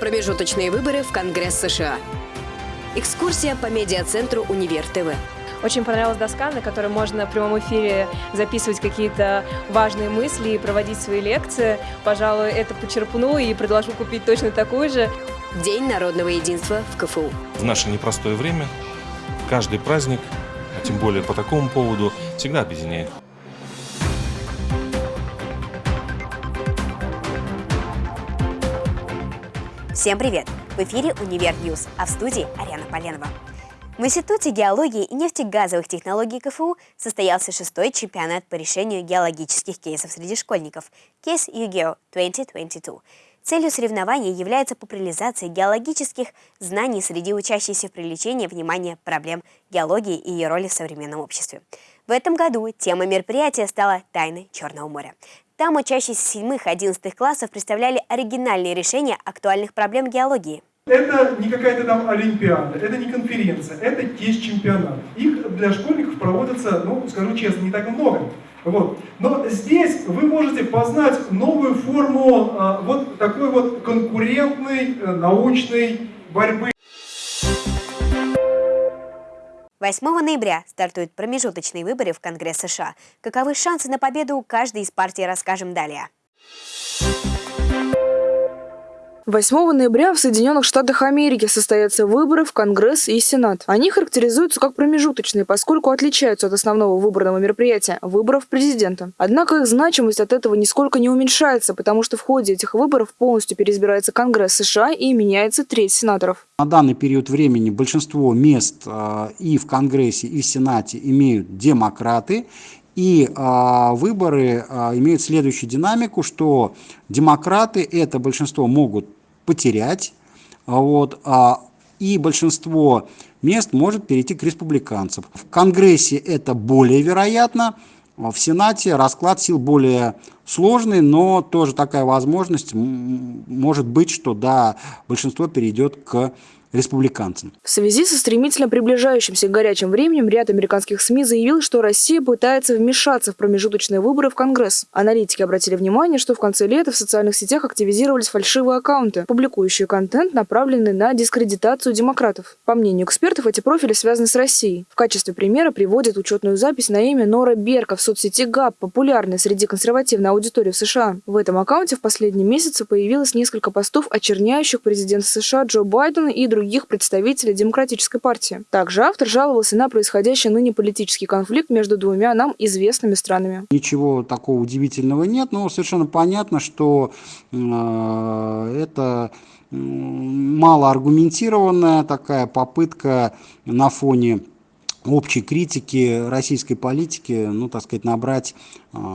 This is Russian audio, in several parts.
Промежуточные выборы в Конгресс США. Экскурсия по медиацентру «Универ ТВ». Очень понравилась доска, на которой можно в прямом эфире записывать какие-то важные мысли и проводить свои лекции. Пожалуй, это почерпну и предложу купить точно такую же. День народного единства в КФУ. В наше непростое время каждый праздник, а тем более по такому поводу, всегда объединяет. Всем привет! В эфире «Универ News», а в студии Ариана Поленова. В Институте геологии и нефтегазовых технологий КФУ состоялся шестой чемпионат по решению геологических кейсов среди школьников «Кейс ЮГЕО 2022». Целью соревнования является популяризация геологических знаний среди учащихся и привлечение внимания проблем геологии и ее роли в современном обществе. В этом году тема мероприятия стала «Тайны Черного моря». Там учащиеся 7-11 классов представляли оригинальные решения актуальных проблем геологии. Это не какая-то там олимпиада, это не конференция, это тест-чемпионат. Их для школьников проводится, ну, скажу честно, не так много. Вот. Но здесь вы можете познать новую форму а, вот такой вот конкурентной э, научной борьбы. 8 ноября стартуют промежуточные выборы в Конгресс США. Каковы шансы на победу у каждой из партий, расскажем далее. 8 ноября в Соединенных Штатах Америки состоятся выборы в Конгресс и Сенат. Они характеризуются как промежуточные, поскольку отличаются от основного выборного мероприятия – выборов президента. Однако их значимость от этого нисколько не уменьшается, потому что в ходе этих выборов полностью переизбирается Конгресс США и меняется треть сенаторов. На данный период времени большинство мест э, и в Конгрессе, и в Сенате имеют демократы, и э, выборы э, имеют следующую динамику, что демократы это большинство могут потерять, вот, а, и большинство мест может перейти к республиканцам. В Конгрессе это более вероятно, в Сенате расклад сил более сложный, но тоже такая возможность может быть, что да, большинство перейдет к республиканцам. В связи со стремительно приближающимся к горячим временем ряд американских СМИ заявил, что Россия пытается вмешаться в промежуточные выборы в Конгресс. Аналитики обратили внимание, что в конце лета в социальных сетях активизировались фальшивые аккаунты, публикующие контент, направленный на дискредитацию демократов. По мнению экспертов, эти профили связаны с Россией. В качестве примера приводят учетную запись на имя Нора Берка в соцсети ГАП, популярной среди консервативной аудитории в США. В этом аккаунте в последние месяцы появилось несколько постов, очерняющих президента США Джо Байдена и других других представителей Демократической партии. Также автор жаловался на происходящий ныне политический конфликт между двумя нам известными странами. Ничего такого удивительного нет, но совершенно понятно, что э, это малоаргументированная такая попытка на фоне общей критики российской политики, ну, так сказать, набрать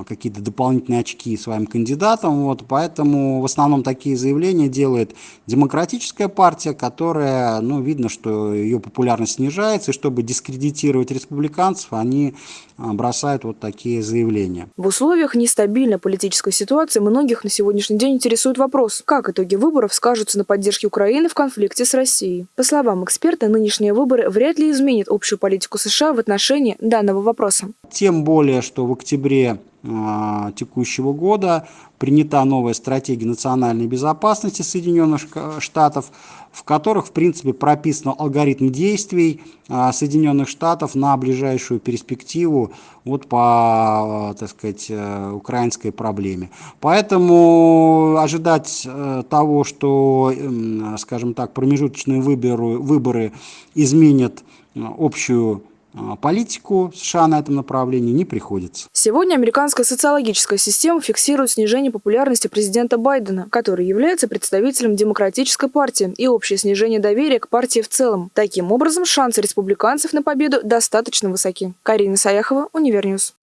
какие-то дополнительные очки своим кандидатам. Вот, поэтому в основном такие заявления делает демократическая партия, которая, ну, видно, что ее популярность снижается, и чтобы дискредитировать республиканцев, они э, бросают вот такие заявления. В условиях нестабильной политической ситуации многих на сегодняшний день интересует вопрос, как итоги выборов скажутся на поддержке Украины в конфликте с Россией. По словам эксперта, нынешние выборы вряд ли изменят общую политику США в отношении данного вопроса. Тем более, что в октябре э, текущего года принята новая стратегия национальной безопасности Соединенных Штатов, в которых, в принципе, прописан алгоритм действий э, Соединенных Штатов на ближайшую перспективу вот по, э, так сказать, э, украинской проблеме. Поэтому ожидать э, того, что, э, скажем так, промежуточные выборы, выборы изменят общую а, политику США на этом направлении не приходится. Сегодня американская социологическая система фиксирует снижение популярности президента Байдена, который является представителем демократической партии, и общее снижение доверия к партии в целом. Таким образом, шансы республиканцев на победу достаточно высоки. Карина Саяхова, Универ News.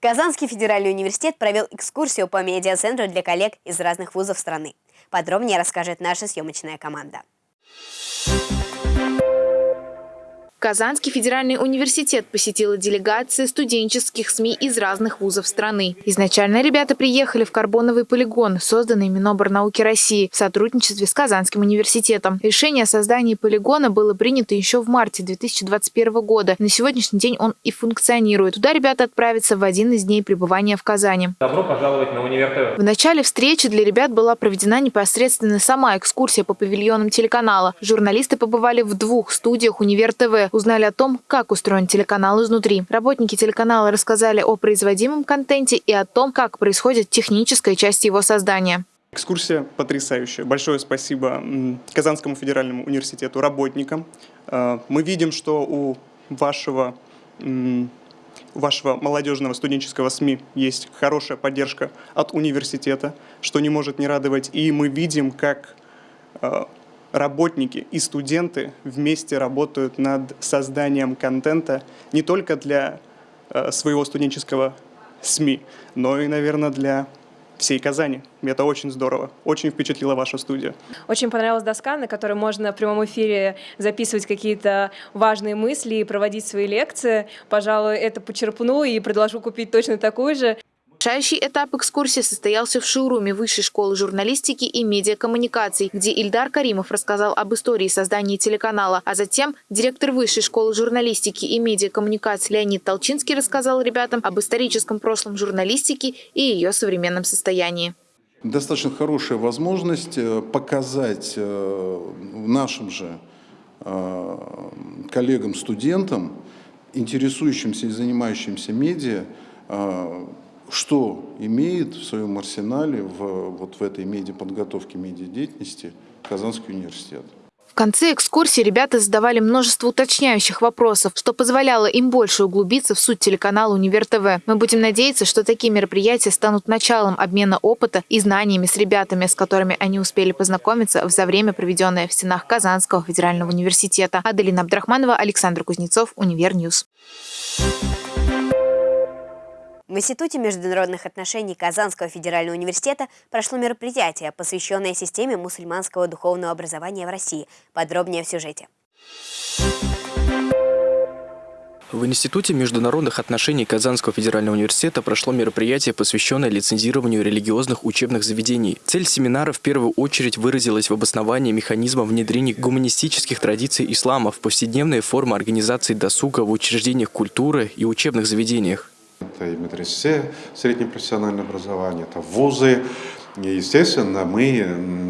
Казанский федеральный университет провел экскурсию по медиацентру для коллег из разных вузов страны. Подробнее расскажет наша съемочная команда. Казанский федеральный университет посетила делегация студенческих СМИ из разных вузов страны. Изначально ребята приехали в карбоновый полигон, созданный Миноборнауки России в сотрудничестве с Казанским университетом. Решение о создании полигона было принято еще в марте 2021 года. На сегодняшний день он и функционирует. Туда ребята отправятся в один из дней пребывания в Казани. Добро пожаловать на Универ ТВ. В начале встречи для ребят была проведена непосредственно сама экскурсия по павильонам телеканала. Журналисты побывали в двух студиях Универ ТВ, узнали о том, как устроен телеканал изнутри. Работники телеканала рассказали о производимом контенте и о том, как происходит техническая часть его создания. Экскурсия потрясающая. Большое спасибо Казанскому федеральному университету, работникам. Э, мы видим, что у вашего вашего молодежного студенческого СМИ есть хорошая поддержка от университета, что не может не радовать. И мы видим, как э, работники и студенты вместе работают над созданием контента не только для э, своего студенческого СМИ, но и, наверное, для всей Казани. Это очень здорово. Очень впечатлила ваша студия. Очень понравилась доска, на которой можно в прямом эфире записывать какие-то важные мысли и проводить свои лекции. Пожалуй, это почерпну и предложу купить точно такую же. Решающий этап экскурсии состоялся в шоуруме Высшей школы журналистики и медиакоммуникаций, где Ильдар Каримов рассказал об истории создания телеканала, а затем директор Высшей школы журналистики и медиакоммуникаций Леонид Толчинский рассказал ребятам об историческом прошлом журналистики и ее современном состоянии. Достаточно хорошая возможность э, показать э, нашим же э, коллегам-студентам, интересующимся и занимающимся медиа, что имеет в своем арсенале в, вот в этой медиаподготовке, медиадеятельности Казанский университет. В конце экскурсии ребята задавали множество уточняющих вопросов, что позволяло им больше углубиться в суть телеканала «Универ ТВ». Мы будем надеяться, что такие мероприятия станут началом обмена опыта и знаниями с ребятами, с которыми они успели познакомиться за время, проведенное в стенах Казанского федерального университета. Аделина Абдрахманова, Александр Кузнецов, Универ News. В Институте международных отношений Казанского федерального университета прошло мероприятие, посвященное системе мусульманского духовного образования в России. Подробнее в сюжете. В Институте международных отношений Казанского федерального университета прошло мероприятие, посвященное лицензированию религиозных учебных заведений. Цель семинара в первую очередь выразилась в обосновании механизма внедрения гуманистических традиций ислама в повседневные формы организации досуга в учреждениях культуры и учебных заведениях. Это и медресе, среднее профессиональное образование, это вузы. И, естественно, мы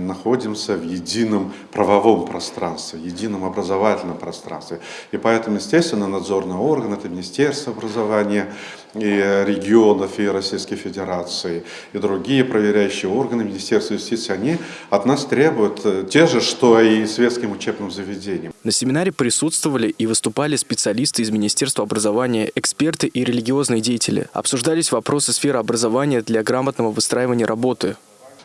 находимся в едином правовом пространстве, едином образовательном пространстве. И поэтому, естественно, надзорный орган – это Министерство образования, и регионов, и Российской Федерации, и другие проверяющие органы Министерства юстиции, они от нас требуют э, те же, что и светским учебным заведениям. На семинаре присутствовали и выступали специалисты из Министерства образования, эксперты и религиозные деятели. Обсуждались вопросы сферы образования для грамотного выстраивания работы,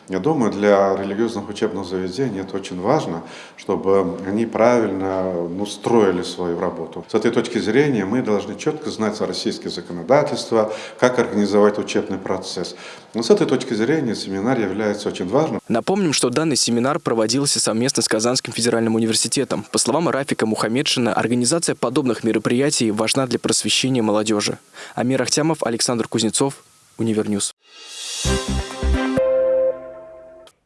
я думаю, для религиозных учебных заведений это очень важно, чтобы они правильно ну, строили свою работу. С этой точки зрения мы должны четко знать российское законодательство, как организовать учебный процесс. Но с этой точки зрения семинар является очень важным. Напомним, что данный семинар проводился совместно с Казанским федеральным университетом. По словам Рафика Мухаммедшина, организация подобных мероприятий важна для просвещения молодежи. Амир Ахтямов, Александр Кузнецов, Универ News.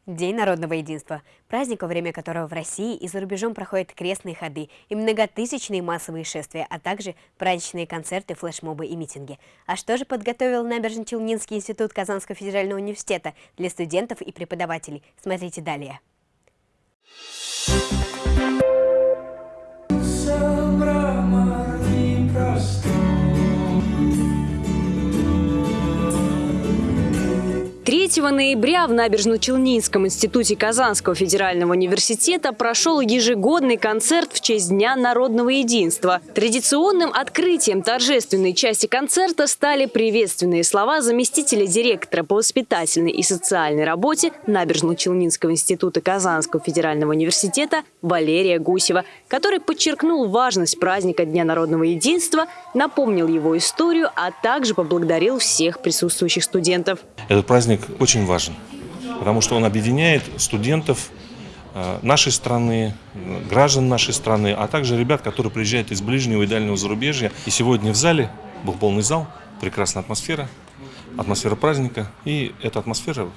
День народного единства. Праздник, во время которого в России и за рубежом проходят крестные ходы и многотысячные массовые шествия, а также праздничные концерты, флешмобы и митинги. А что же подготовил Набережно-Челнинский институт Казанского федерального университета для студентов и преподавателей? Смотрите далее. Ноября в Набережно-Челнинском институте Казанского федерального университета прошел ежегодный концерт в честь Дня народного единства. Традиционным открытием торжественной части концерта стали приветственные слова заместителя директора по воспитательной и социальной работе Набережно-Челнинского института Казанского федерального университета Валерия Гусева, который подчеркнул важность праздника Дня народного единства, напомнил его историю, а также поблагодарил всех присутствующих студентов. Этот праздник очень важен, потому что он объединяет студентов э, нашей страны, граждан нашей страны, а также ребят, которые приезжают из ближнего и дальнего зарубежья. И сегодня в зале был полный зал, прекрасная атмосфера, атмосфера праздника. И эта атмосфера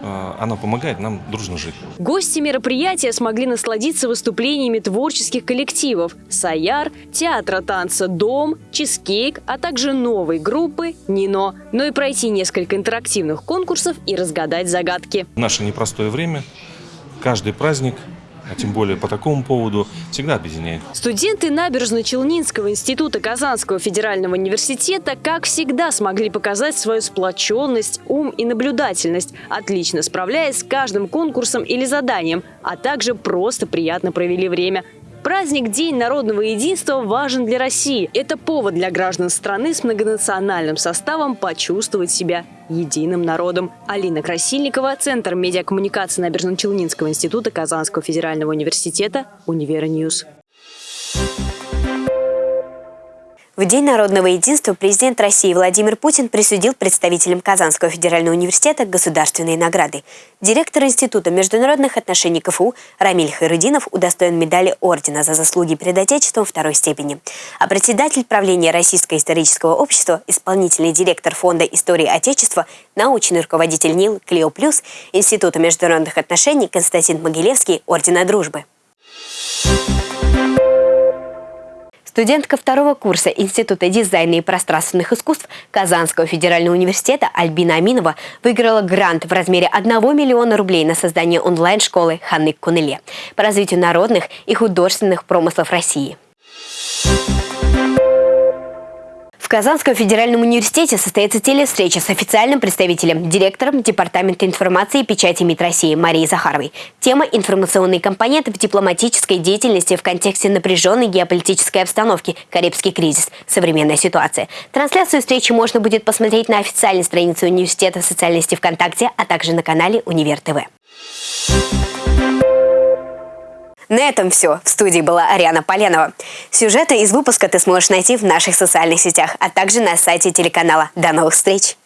Э, она помогает нам дружно жить. Гости мероприятия смогли насладиться выступлениями творческих коллективов «Саяр», театра танца «Дом», «Чизкейк», а также новой группы «Нино», но и пройти несколько интерактивных конкурсов и разгадать загадки. В наше непростое время каждый праздник а тем более по такому поводу, всегда объединяет. Студенты Набережно-Челнинского института Казанского федерального университета, как всегда, смогли показать свою сплоченность, ум и наблюдательность, отлично справляясь с каждым конкурсом или заданием, а также просто приятно провели время. Праздник День народного единства важен для России. Это повод для граждан страны с многонациональным составом почувствовать себя единым народом. Алина Красильникова, Центр медиакоммуникации Набережно-Челнинского института Казанского федерального университета, Универ News. В День народного единства президент России Владимир Путин присудил представителям Казанского федерального университета государственные награды. Директор Института международных отношений КФУ Рамиль Хайрудинов удостоен медали ордена за заслуги перед Отечеством второй степени. А председатель правления Российского исторического общества, исполнительный директор Фонда истории Отечества, научный руководитель НИЛ Клео Плюс Института международных отношений Константин Могилевский ордена дружбы. Студентка второго курса Института дизайна и пространственных искусств Казанского федерального университета Альбина Аминова выиграла грант в размере 1 миллиона рублей на создание онлайн-школы Ханны Кунеле по развитию народных и художественных промыслов России. Казанском федеральном университете состоится телевстреча с официальным представителем, директором Департамента информации и печати МИД России Марией Захаровой. Тема «Информационные компоненты в дипломатической деятельности в контексте напряженной геополитической обстановки. Карибский кризис. Современная ситуация». Трансляцию встречи можно будет посмотреть на официальной странице университета в социальной сети ВКонтакте, а также на канале Универ ТВ. На этом все. В студии была Ариана Поленова. Сюжеты из выпуска ты сможешь найти в наших социальных сетях, а также на сайте телеканала. До новых встреч!